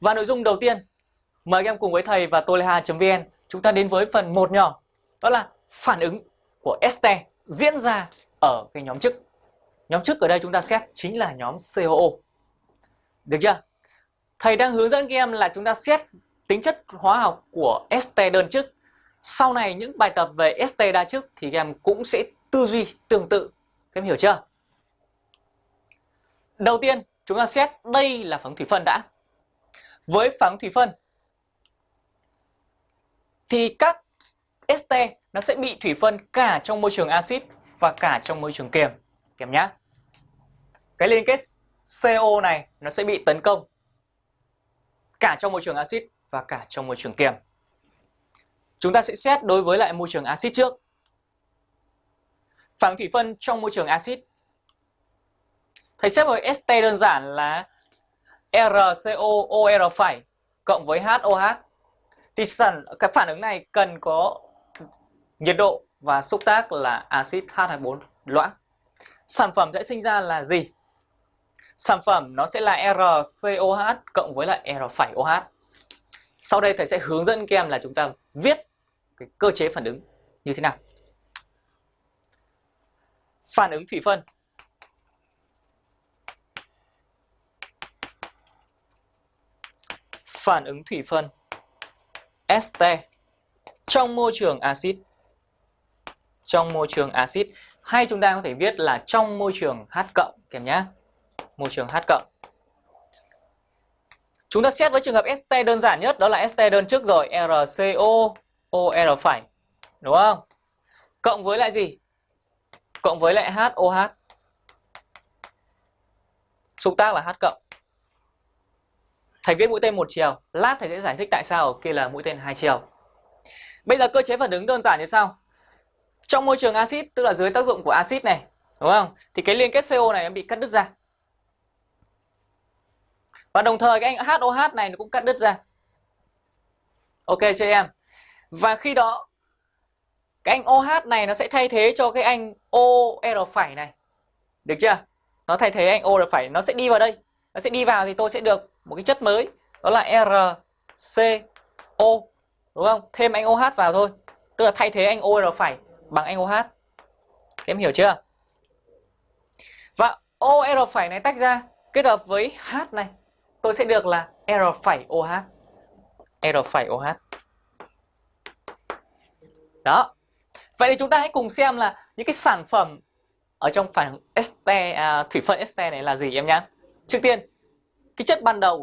Và nội dung đầu tiên, mời các em cùng với thầy và toleha.vn chúng ta đến với phần một nhỏ, đó là phản ứng của este diễn ra ở cái nhóm chức. Nhóm chức ở đây chúng ta xét chính là nhóm COO. Được chưa? Thầy đang hướng dẫn các em là chúng ta xét tính chất hóa học của este đơn chức. Sau này những bài tập về este đa chức thì các em cũng sẽ tư duy tương tự. Các em hiểu chưa? Đầu tiên chúng ta xét đây là phản thủy phân đã. Với phản ứng thủy phân, thì các este nó sẽ bị thủy phân cả trong môi trường axit và cả trong môi trường kiềm. Kèm nhá. Cái liên kết CO này nó sẽ bị tấn công cả trong môi trường axit và cả trong môi trường kiềm. Chúng ta sẽ xét đối với lại môi trường axit trước. Phản thủy phân trong môi trường axit. Thầy xét với este đơn giản là RCOOR phải cộng với HOH. Thì sản cái phản ứng này cần có nhiệt độ và xúc tác là axit H24 loãng. Sản phẩm sẽ sinh ra là gì? Sản phẩm nó sẽ là RCOH cộng với lại R OH. Sau đây thầy sẽ hướng dẫn các em là chúng ta viết cái cơ chế phản ứng như thế nào. Phản ứng thủy phân Phản ứng thủy phân este trong môi trường axit trong môi trường axit hay chúng ta có thể viết là trong môi trường H cộng, kèm nhé môi trường H cộng. Chúng ta xét với trường hợp este đơn giản nhất, đó là este đơn trước rồi RCO OR phải, đúng không? Cộng với lại gì? Cộng với lại HOH. Xúc tác là H cộng. Thầy viết mũi tên một chiều, lát thầy sẽ giải thích tại sao ở kia là mũi tên hai chiều. Bây giờ cơ chế phản ứng đơn giản như sau. Trong môi trường axit tức là dưới tác dụng của axit này, đúng không? Thì cái liên kết CO này nó bị cắt đứt ra. Và đồng thời cái anh HOH này nó cũng cắt đứt ra. Ok chưa em? Và khi đó cái anh OH này nó sẽ thay thế cho cái anh OR phải này. Được chưa? Nó thay thế anh OR phải, nó sẽ đi vào đây. Nó sẽ đi vào thì tôi sẽ được một cái chất mới, đó là RCO. Đúng không? Thêm anh OH vào thôi. Tức là thay thế anh OR phải bằng anh OH. Các em hiểu chưa? Và OR phải này tách ra kết hợp với H này tôi sẽ được là R-Phải OH. R-Phải OH. Đó. Vậy thì chúng ta hãy cùng xem là những cái sản phẩm ở trong phản este à, thủy phân este này là gì em nhá. Trước tiên, cái chất ban đầu